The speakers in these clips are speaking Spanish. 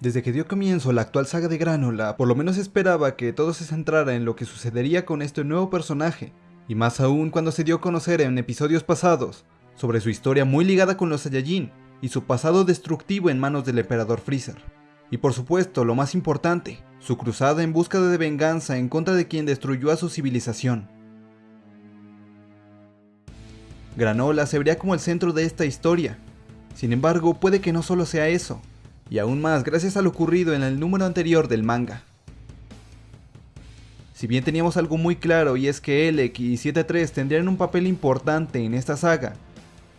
Desde que dio comienzo la actual saga de Granola, por lo menos esperaba que todo se centrara en lo que sucedería con este nuevo personaje, y más aún cuando se dio a conocer en episodios pasados sobre su historia muy ligada con los Saiyajin y su pasado destructivo en manos del emperador Freezer. Y por supuesto, lo más importante, su cruzada en busca de venganza en contra de quien destruyó a su civilización. Granola se vería como el centro de esta historia. Sin embargo, puede que no solo sea eso, y aún más gracias a lo ocurrido en el número anterior del manga. Si bien teníamos algo muy claro y es que Elec y 7-3 tendrían un papel importante en esta saga,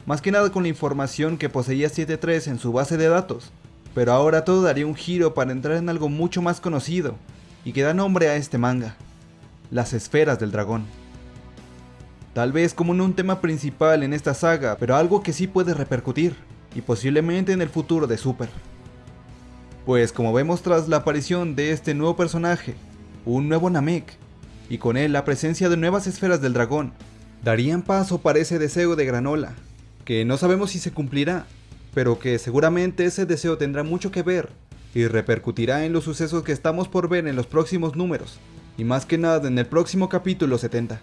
más que nada con la información que poseía 7-3 en su base de datos, pero ahora todo daría un giro para entrar en algo mucho más conocido y que da nombre a este manga, las esferas del dragón. Tal vez como no un tema principal en esta saga, pero algo que sí puede repercutir, y posiblemente en el futuro de Super. Pues como vemos tras la aparición de este nuevo personaje, un nuevo Namek, y con él la presencia de nuevas esferas del dragón, darían paso para ese deseo de Granola, que no sabemos si se cumplirá, pero que seguramente ese deseo tendrá mucho que ver y repercutirá en los sucesos que estamos por ver en los próximos números, y más que nada en el próximo capítulo 70.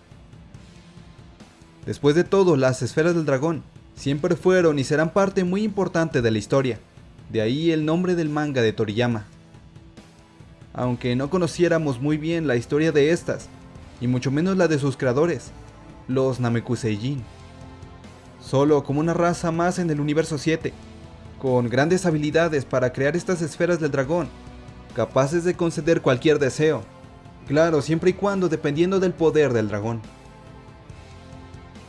Después de todo, las esferas del dragón siempre fueron y serán parte muy importante de la historia, de ahí el nombre del manga de Toriyama. Aunque no conociéramos muy bien la historia de estas, y mucho menos la de sus creadores, los Namekuseijin. Solo como una raza más en el universo 7, con grandes habilidades para crear estas esferas del dragón, capaces de conceder cualquier deseo, claro, siempre y cuando dependiendo del poder del dragón.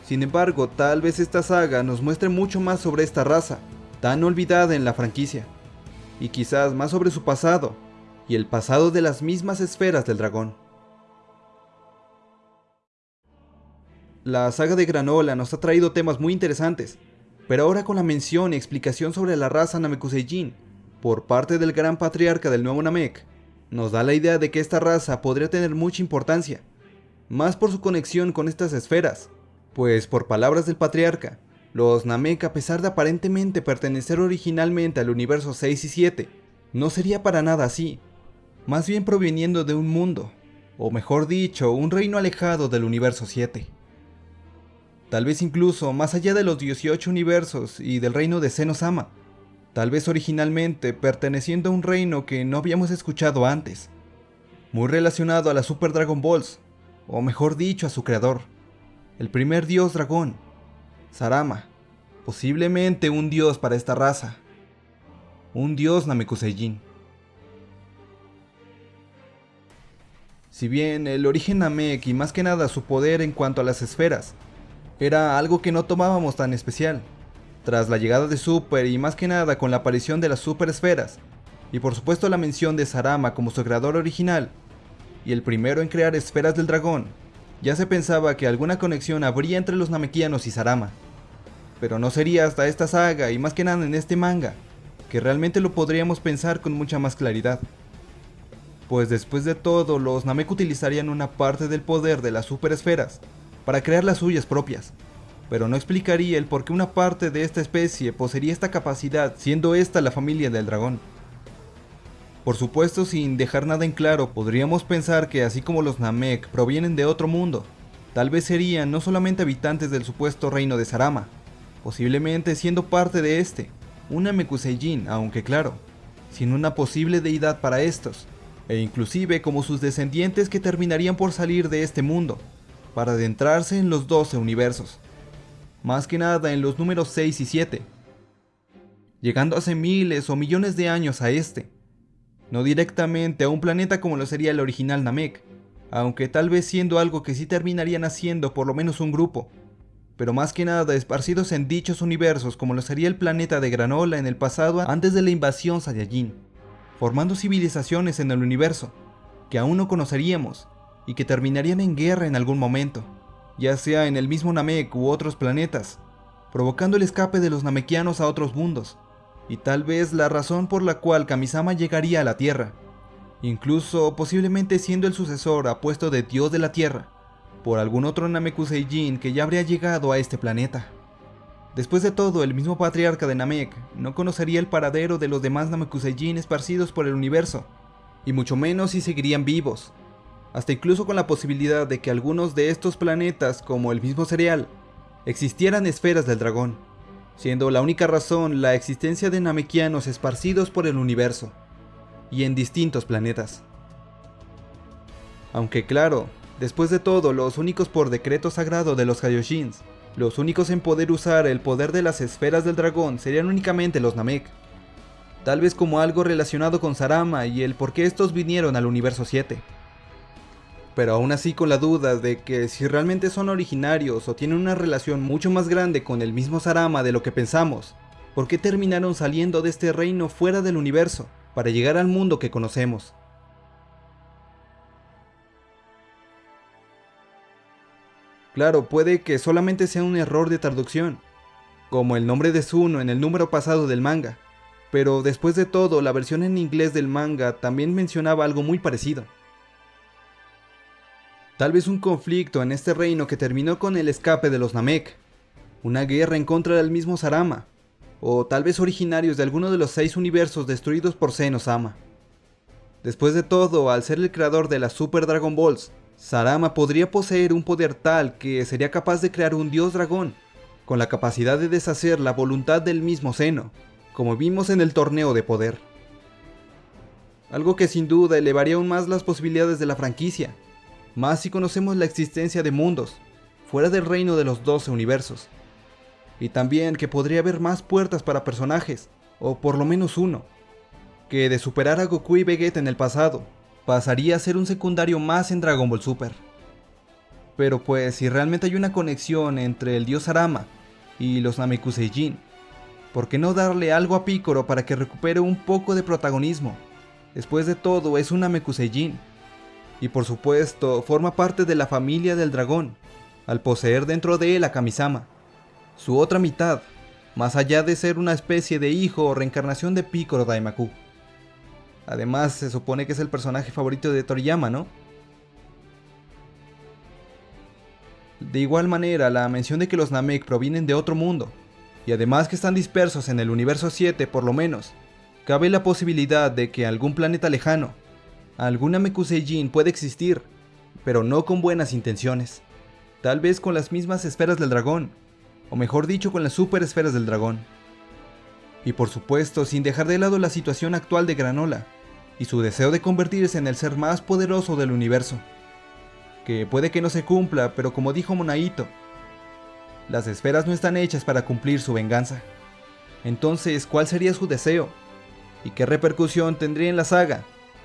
Sin embargo, tal vez esta saga nos muestre mucho más sobre esta raza, tan olvidada en la franquicia, y quizás más sobre su pasado, y el pasado de las mismas esferas del dragón. La saga de Granola nos ha traído temas muy interesantes, pero ahora con la mención y explicación sobre la raza Namekuseijin por parte del gran patriarca del nuevo Namek, nos da la idea de que esta raza podría tener mucha importancia, más por su conexión con estas esferas, pues por palabras del patriarca, los Namek, a pesar de aparentemente pertenecer originalmente al universo 6 y 7, no sería para nada así, más bien proveniendo de un mundo, o mejor dicho, un reino alejado del universo 7. Tal vez incluso más allá de los 18 universos y del reino de Senosama, tal vez originalmente perteneciendo a un reino que no habíamos escuchado antes, muy relacionado a la Super Dragon Balls, o mejor dicho a su creador, el primer dios dragón, Sarama, posiblemente un dios para esta raza. Un dios Namekuseijin. Si bien el origen Namek y más que nada su poder en cuanto a las esferas, era algo que no tomábamos tan especial, tras la llegada de Super y más que nada con la aparición de las super esferas, y por supuesto la mención de Sarama como su creador original, y el primero en crear esferas del dragón, ya se pensaba que alguna conexión habría entre los Namekianos y Sarama. Pero no sería hasta esta saga y más que nada en este manga, que realmente lo podríamos pensar con mucha más claridad. Pues después de todo, los Namek utilizarían una parte del poder de las super esferas para crear las suyas propias, pero no explicaría el por qué una parte de esta especie poseería esta capacidad, siendo esta la familia del dragón. Por supuesto, sin dejar nada en claro, podríamos pensar que así como los Namek provienen de otro mundo, tal vez serían no solamente habitantes del supuesto reino de Sarama, posiblemente siendo parte de este, un Namekuseijin, aunque claro, sin una posible deidad para estos, e inclusive como sus descendientes que terminarían por salir de este mundo, para adentrarse en los 12 universos, más que nada en los números 6 y 7, llegando hace miles o millones de años a este, no directamente a un planeta como lo sería el original Namek, aunque tal vez siendo algo que sí terminarían haciendo por lo menos un grupo, pero más que nada esparcidos en dichos universos como lo sería el planeta de Granola en el pasado antes de la invasión Saiyajin, formando civilizaciones en el universo, que aún no conoceríamos, y que terminarían en guerra en algún momento, ya sea en el mismo Namek u otros planetas, provocando el escape de los Namekianos a otros mundos, y tal vez la razón por la cual Kamisama llegaría a la Tierra, incluso posiblemente siendo el sucesor apuesto de Dios de la Tierra, por algún otro Namekuseijin que ya habría llegado a este planeta. Después de todo, el mismo patriarca de Namek no conocería el paradero de los demás Namekusein esparcidos por el universo, y mucho menos si seguirían vivos, hasta incluso con la posibilidad de que algunos de estos planetas, como el mismo cereal, existieran esferas del dragón, siendo la única razón la existencia de Namekianos esparcidos por el universo, y en distintos planetas. Aunque claro, después de todo, los únicos por decreto sagrado de los Kaioshins, los únicos en poder usar el poder de las esferas del dragón serían únicamente los Namek. Tal vez como algo relacionado con Sarama y el por qué estos vinieron al universo 7. Pero aún así con la duda de que si realmente son originarios o tienen una relación mucho más grande con el mismo Sarama de lo que pensamos, ¿por qué terminaron saliendo de este reino fuera del universo para llegar al mundo que conocemos? Claro, puede que solamente sea un error de traducción, como el nombre de Zuno en el número pasado del manga, pero después de todo la versión en inglés del manga también mencionaba algo muy parecido. Tal vez un conflicto en este reino que terminó con el escape de los Namek, una guerra en contra del mismo Sarama, o tal vez originarios de alguno de los seis universos destruidos por Senosama. Después de todo, al ser el creador de las Super Dragon Balls, Sarama podría poseer un poder tal que sería capaz de crear un dios dragón, con la capacidad de deshacer la voluntad del mismo seno, como vimos en el torneo de poder. Algo que sin duda elevaría aún más las posibilidades de la franquicia, más si conocemos la existencia de mundos, fuera del reino de los 12 universos. Y también que podría haber más puertas para personajes, o por lo menos uno, que de superar a Goku y Vegeta en el pasado, pasaría a ser un secundario más en Dragon Ball Super. Pero pues si realmente hay una conexión entre el dios Arama y los Namekuseijin, ¿por qué no darle algo a Piccolo para que recupere un poco de protagonismo? Después de todo es un Namekuseijin, y por supuesto forma parte de la familia del dragón, al poseer dentro de él a Kamisama, su otra mitad, más allá de ser una especie de hijo o reencarnación de Piccolo Daimaku. Además, se supone que es el personaje favorito de Toriyama, ¿no? De igual manera, la mención de que los Namek provienen de otro mundo, y además que están dispersos en el universo 7 por lo menos, cabe la posibilidad de que algún planeta lejano, algún Namekuseijin puede existir, pero no con buenas intenciones. Tal vez con las mismas esferas del dragón, o mejor dicho con las super esferas del dragón. Y por supuesto, sin dejar de lado la situación actual de Granola, y su deseo de convertirse en el ser más poderoso del universo. Que puede que no se cumpla, pero como dijo Monaito, las esferas no están hechas para cumplir su venganza. Entonces, ¿cuál sería su deseo? ¿Y qué repercusión tendría en la saga?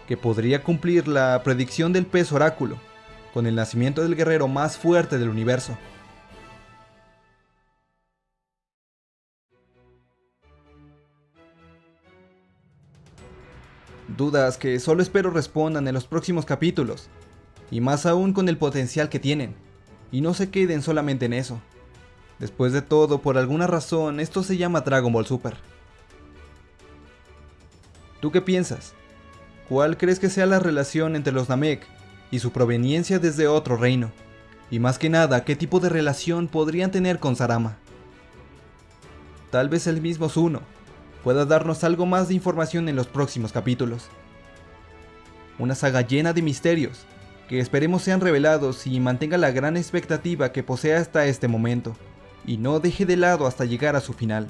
Que podría cumplir la predicción del pez oráculo, con el nacimiento del guerrero más fuerte del universo. Dudas que solo espero respondan en los próximos capítulos, y más aún con el potencial que tienen, y no se queden solamente en eso. Después de todo, por alguna razón, esto se llama Dragon Ball Super. ¿Tú qué piensas? ¿Cuál crees que sea la relación entre los Namek y su proveniencia desde otro reino? Y más que nada, ¿qué tipo de relación podrían tener con Sarama? Tal vez el mismo Zuno, pueda darnos algo más de información en los próximos capítulos. Una saga llena de misterios, que esperemos sean revelados y mantenga la gran expectativa que posee hasta este momento, y no deje de lado hasta llegar a su final.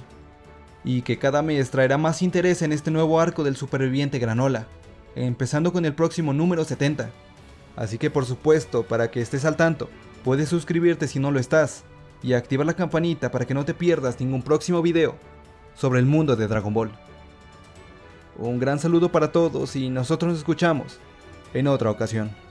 Y que cada mes traerá más interés en este nuevo arco del superviviente Granola, empezando con el próximo número 70. Así que por supuesto, para que estés al tanto, puedes suscribirte si no lo estás, y activar la campanita para que no te pierdas ningún próximo video sobre el mundo de Dragon Ball. Un gran saludo para todos y nosotros nos escuchamos en otra ocasión.